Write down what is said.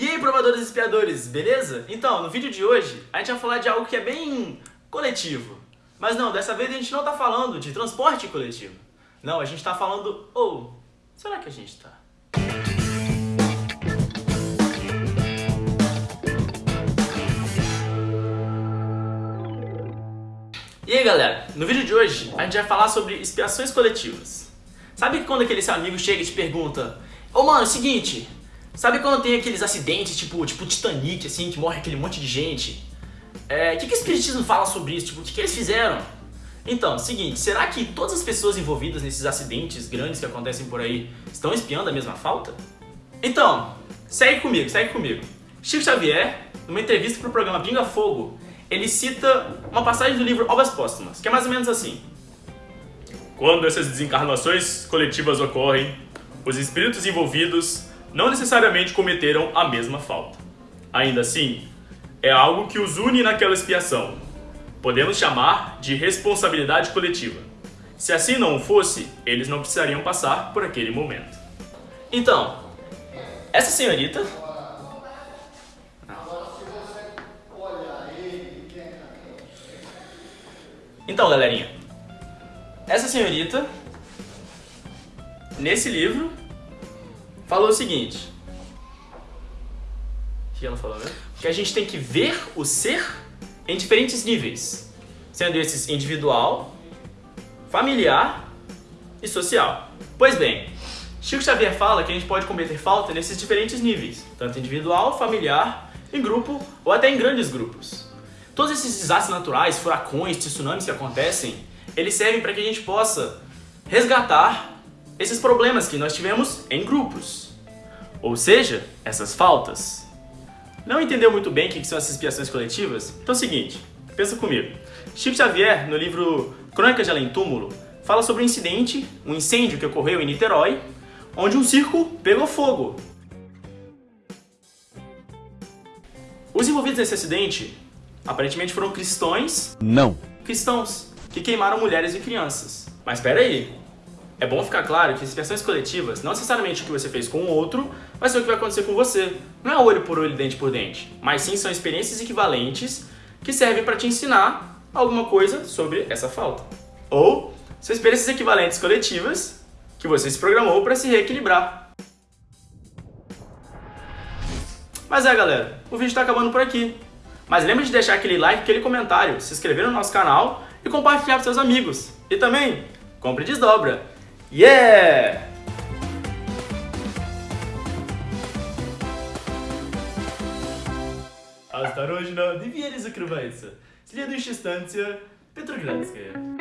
E aí, provadores e espiadores, beleza? Então, no vídeo de hoje, a gente vai falar de algo que é bem coletivo. Mas não, dessa vez a gente não tá falando de transporte coletivo. Não, a gente tá falando... Ou, oh, será que a gente tá? E aí galera, no vídeo de hoje a gente vai falar sobre expiações coletivas. Sabe quando aquele seu amigo chega e te pergunta Ô oh, mano, é o seguinte, sabe quando tem aqueles acidentes tipo, tipo Titanic, assim, que morre aquele monte de gente? É, o que, que o Espiritismo fala sobre isso? Tipo, o que, que eles fizeram? Então, seguinte, será que todas as pessoas envolvidas nesses acidentes grandes que acontecem por aí estão espiando a mesma falta? Então, segue comigo, segue comigo. Chico Xavier, numa entrevista para o programa Pinga Fogo, ele cita uma passagem do livro Obras Póstumas, que é mais ou menos assim. Quando essas desencarnações coletivas ocorrem, os espíritos envolvidos não necessariamente cometeram a mesma falta. Ainda assim, é algo que os une naquela expiação. Podemos chamar de responsabilidade coletiva. Se assim não fosse, eles não precisariam passar por aquele momento. Então, essa senhorita Então, galerinha, essa senhorita, nesse livro, falou o seguinte. O que ela falou, né? Que a gente tem que ver o ser em diferentes níveis, sendo esses individual, familiar e social. Pois bem, Chico Xavier fala que a gente pode cometer falta nesses diferentes níveis, tanto individual, familiar, em grupo ou até em grandes grupos. Todos esses desastres naturais, furacões, tsunamis que acontecem, eles servem para que a gente possa resgatar esses problemas que nós tivemos em grupos. Ou seja, essas faltas. Não entendeu muito bem o que são essas expiações coletivas? Então é o seguinte, pensa comigo. Chico Xavier, no livro Crônicas de Além Túmulo, fala sobre um incidente, um incêndio que ocorreu em Niterói, onde um circo pegou fogo. Os envolvidos nesse acidente Aparentemente foram cristãos. Não. Cristãos que queimaram mulheres e crianças. Mas espera aí. É bom ficar claro que expiações coletivas, não necessariamente o que você fez com o outro, vai ser o que vai acontecer com você. Não é olho por olho, dente por dente. Mas sim são experiências equivalentes que servem para te ensinar alguma coisa sobre essa falta. Ou são experiências equivalentes coletivas que você se programou para se reequilibrar. Mas é galera, o vídeo está acabando por aqui. Mas lembre de deixar aquele like, aquele comentário, se inscrever no nosso canal e compartilhar com seus amigos. E também, compre desdobra. Yeah! Осторожно, двери закрываются. Следующая станция Петроградская.